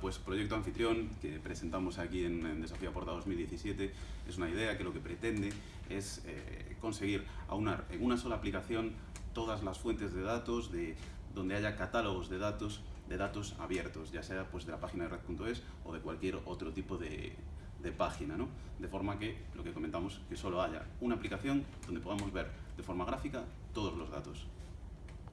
pues Proyecto Anfitrión, que presentamos aquí en, Desafío Porta 2017, es una idea que lo que pretende es eh, conseguir aunar en una sola aplicación todas las fuentes de datos, de, donde haya catálogos de datos, de datos abiertos, ya sea pues, de la página de red.es o de cualquier otro tipo de, de página, ¿no? De forma que, lo que comentamos, que solo haya una aplicación donde podamos ver de forma gráfica todos los datos.